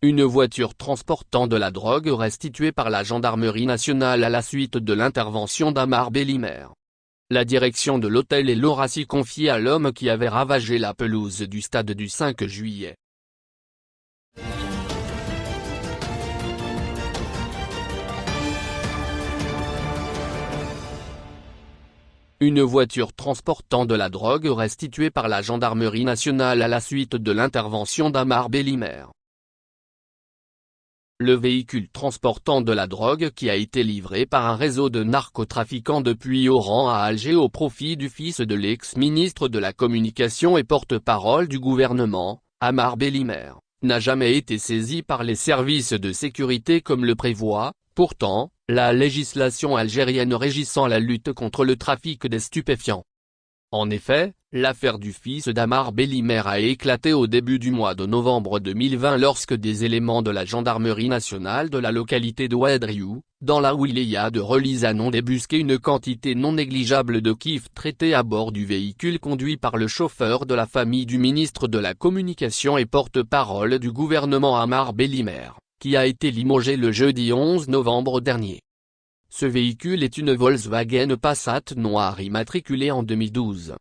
Une voiture transportant de la drogue restituée par la gendarmerie nationale à la suite de l'intervention d'Amar Bellimer. La direction de l'hôtel et l'Horacie confiée à l'homme qui avait ravagé la pelouse du stade du 5 juillet. Une voiture transportant de la drogue restituée par la gendarmerie nationale à la suite de l'intervention d'Amar Bellimer. Le véhicule transportant de la drogue qui a été livré par un réseau de narcotrafiquants depuis Oran à Alger au profit du fils de l'ex-ministre de la Communication et porte-parole du gouvernement, Amar Bellimer, n'a jamais été saisi par les services de sécurité comme le prévoit, pourtant, la législation algérienne régissant la lutte contre le trafic des stupéfiants. En effet, l'affaire du fils d'Amar Bellimer a éclaté au début du mois de novembre 2020 lorsque des éléments de la gendarmerie nationale de la localité de dans la wilaya de Relizane ont débusqué une quantité non négligeable de kif traité à bord du véhicule conduit par le chauffeur de la famille du ministre de la Communication et porte-parole du gouvernement Amar Bellimer, qui a été limogé le jeudi 11 novembre dernier. Ce véhicule est une Volkswagen Passat noire immatriculée en 2012.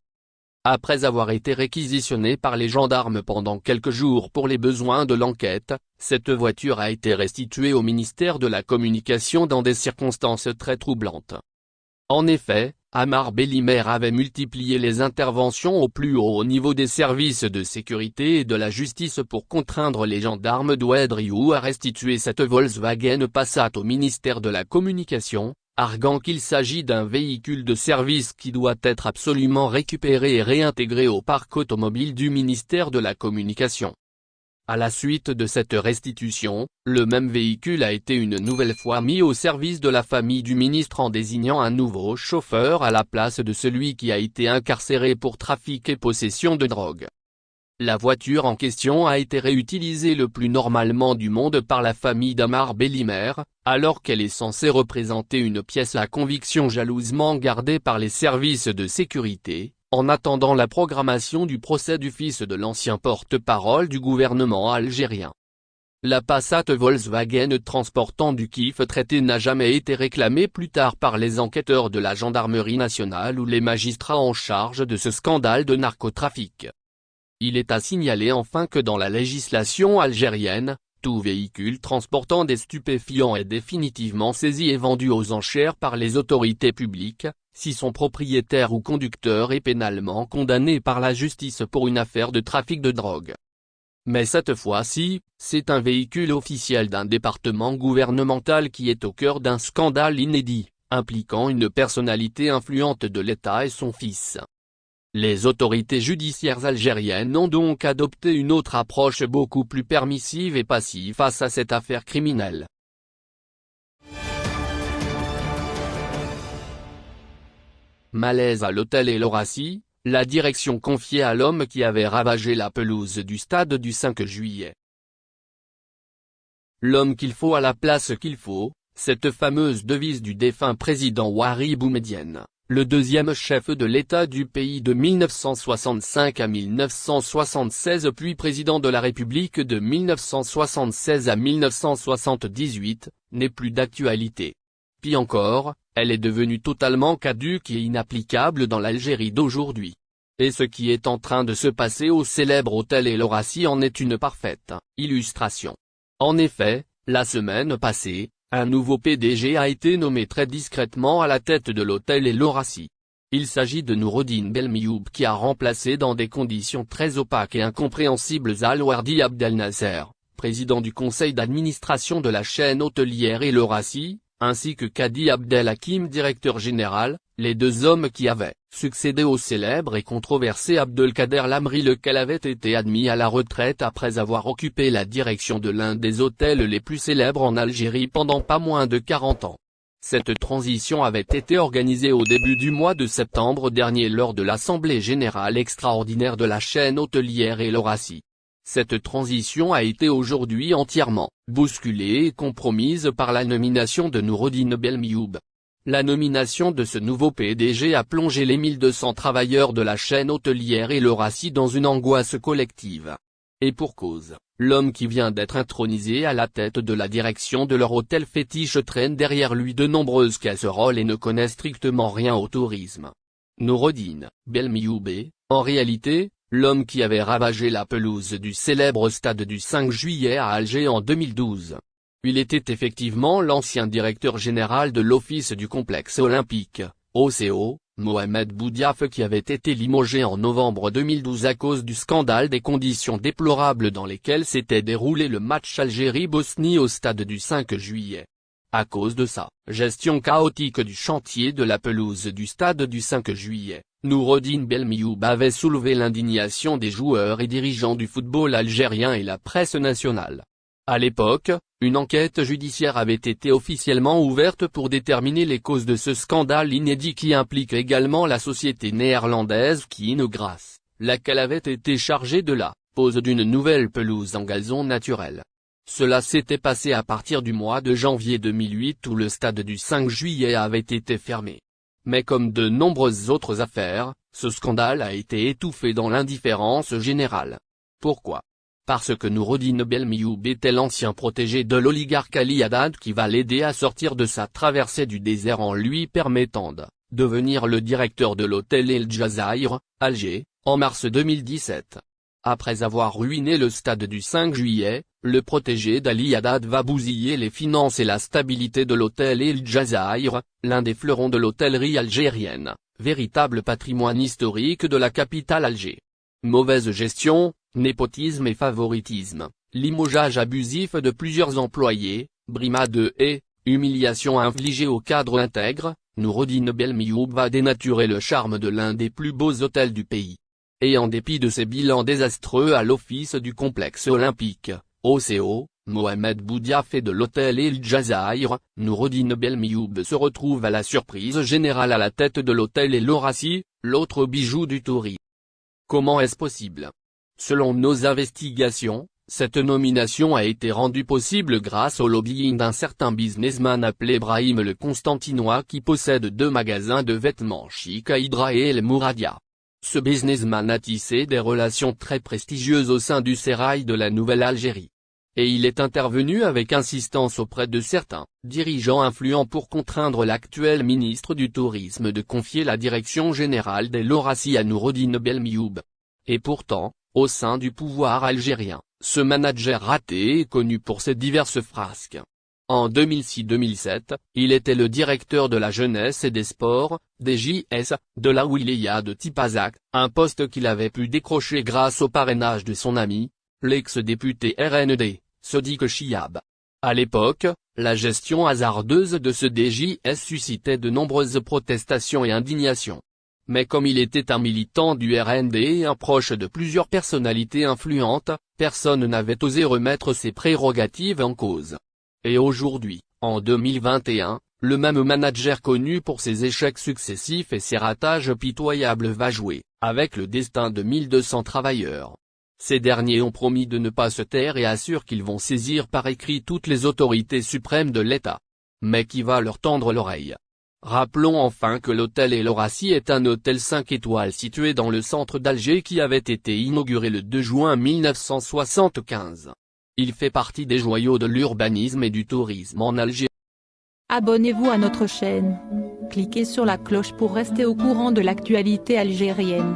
Après avoir été réquisitionnée par les gendarmes pendant quelques jours pour les besoins de l'enquête, cette voiture a été restituée au ministère de la Communication dans des circonstances très troublantes. En effet, Amar Bellimer avait multiplié les interventions au plus haut niveau des services de sécurité et de la justice pour contraindre les gendarmes d'Ouedriou à restituer cette Volkswagen Passat au ministère de la Communication, arguant qu'il s'agit d'un véhicule de service qui doit être absolument récupéré et réintégré au parc automobile du ministère de la Communication. À la suite de cette restitution, le même véhicule a été une nouvelle fois mis au service de la famille du ministre en désignant un nouveau chauffeur à la place de celui qui a été incarcéré pour trafic et possession de drogue. La voiture en question a été réutilisée le plus normalement du monde par la famille d'Amar Bellimer, alors qu'elle est censée représenter une pièce à conviction jalousement gardée par les services de sécurité, en attendant la programmation du procès du fils de l'ancien porte-parole du gouvernement algérien. La Passat Volkswagen transportant du kiff traité n'a jamais été réclamée plus tard par les enquêteurs de la gendarmerie nationale ou les magistrats en charge de ce scandale de narcotrafic. Il est à signaler enfin que dans la législation algérienne, tout véhicule transportant des stupéfiants est définitivement saisi et vendu aux enchères par les autorités publiques, si son propriétaire ou conducteur est pénalement condamné par la justice pour une affaire de trafic de drogue. Mais cette fois-ci, c'est un véhicule officiel d'un département gouvernemental qui est au cœur d'un scandale inédit, impliquant une personnalité influente de l'État et son fils. Les autorités judiciaires algériennes ont donc adopté une autre approche beaucoup plus permissive et passive face à cette affaire criminelle. Malaise à l'hôtel et l'Horacie, la direction confiée à l'homme qui avait ravagé la pelouse du stade du 5 juillet. L'homme qu'il faut à la place qu'il faut, cette fameuse devise du défunt président Wari Boumedienne, le deuxième chef de l'État du pays de 1965 à 1976 puis président de la République de 1976 à 1978, n'est plus d'actualité. Puis encore, elle est devenue totalement caduque et inapplicable dans l'Algérie d'aujourd'hui. Et ce qui est en train de se passer au célèbre hôtel El en est une parfaite illustration. En effet, la semaine passée, un nouveau PDG a été nommé très discrètement à la tête de l'hôtel El Il s'agit de Noureddin Belmioub qui a remplacé dans des conditions très opaques et incompréhensibles Al-Wardi Abdel Nasser, président du conseil d'administration de la chaîne hôtelière El ainsi que Kadi Abdel Hakim directeur général, les deux hommes qui avaient succédé au célèbre et controversé Abdelkader Lamri lequel avait été admis à la retraite après avoir occupé la direction de l'un des hôtels les plus célèbres en Algérie pendant pas moins de 40 ans. Cette transition avait été organisée au début du mois de septembre dernier lors de l'Assemblée Générale Extraordinaire de la chaîne hôtelière et. Cette transition a été aujourd'hui entièrement bousculée et compromise par la nomination de Noureddin Belmioub. La nomination de ce nouveau PDG a plongé les 1200 travailleurs de la chaîne hôtelière et le RACI dans une angoisse collective. Et pour cause, l'homme qui vient d'être intronisé à la tête de la direction de leur hôtel fétiche traîne derrière lui de nombreuses casseroles et ne connaît strictement rien au tourisme. Noureddin Belmioube, en réalité, l'homme qui avait ravagé la pelouse du célèbre stade du 5 juillet à Alger en 2012. Il était effectivement l'ancien directeur général de l'Office du complexe olympique, OCO, Mohamed Boudiaf qui avait été limogé en novembre 2012 à cause du scandale des conditions déplorables dans lesquelles s'était déroulé le match Algérie-Bosnie au stade du 5 juillet. À cause de sa gestion chaotique du chantier de la pelouse du stade du 5 juillet, Noureddin Belmioub avait soulevé l'indignation des joueurs et dirigeants du football algérien et la presse nationale. À l'époque, une enquête judiciaire avait été officiellement ouverte pour déterminer les causes de ce scandale inédit qui implique également la société néerlandaise Kinogras, laquelle avait été chargée de la pose d'une nouvelle pelouse en gazon naturel. Cela s'était passé à partir du mois de janvier 2008 où le stade du 5 juillet avait été fermé. Mais comme de nombreuses autres affaires, ce scandale a été étouffé dans l'indifférence générale. Pourquoi? Parce que Noureddin Belmioub était l'ancien protégé de l'oligarque Ali Haddad qui va l'aider à sortir de sa traversée du désert en lui permettant de devenir le directeur de l'hôtel El Jazair, Alger, en mars 2017. Après avoir ruiné le stade du 5 juillet, le protégé d'Ali Haddad va bousiller les finances et la stabilité de l'hôtel El Jazair, l'un des fleurons de l'hôtellerie algérienne, véritable patrimoine historique de la capitale Alger. Mauvaise gestion, népotisme et favoritisme, limogeage abusif de plusieurs employés, brimade et humiliation infligée au cadre intègre, Noureddin Belmioub va dénaturer le charme de l'un des plus beaux hôtels du pays. Et en dépit de ses bilans désastreux à l'office du complexe olympique, OCO, Mohamed Boudiaf et de l'hôtel El Jazair, Noureddin Belmioub se retrouve à la surprise générale à la tête de l'hôtel El Horaci, l'autre bijou du tourisme. Comment est-ce possible? Selon nos investigations, cette nomination a été rendue possible grâce au lobbying d'un certain businessman appelé Brahim le Constantinois qui possède deux magasins de vêtements chic à Hydra et El Mouradia. Ce businessman a tissé des relations très prestigieuses au sein du sérail de la Nouvelle-Algérie. Et il est intervenu avec insistance auprès de certains dirigeants influents pour contraindre l'actuel ministre du Tourisme de confier la direction générale des Lorassi à Noureddin Belmioub. Et pourtant, au sein du pouvoir algérien, ce manager raté est connu pour ses diverses frasques. En 2006-2007, il était le directeur de la jeunesse et des sports, des de la Wilaya de Tipazak, un poste qu'il avait pu décrocher grâce au parrainage de son ami, l'ex-député RND, Sodiq Chiab. À l'époque, la gestion hasardeuse de ce DJS suscitait de nombreuses protestations et indignations mais comme il était un militant du RND et un proche de plusieurs personnalités influentes, personne n'avait osé remettre ses prérogatives en cause. Et aujourd'hui, en 2021, le même manager connu pour ses échecs successifs et ses ratages pitoyables va jouer, avec le destin de 1200 travailleurs. Ces derniers ont promis de ne pas se taire et assurent qu'ils vont saisir par écrit toutes les autorités suprêmes de l'État. Mais qui va leur tendre l'oreille? Rappelons enfin que l'hôtel El est un hôtel 5 étoiles situé dans le centre d'Alger qui avait été inauguré le 2 juin 1975. Il fait partie des joyaux de l'urbanisme et du tourisme en Alger. Abonnez-vous à notre chaîne. Cliquez sur la cloche pour rester au courant de l'actualité algérienne.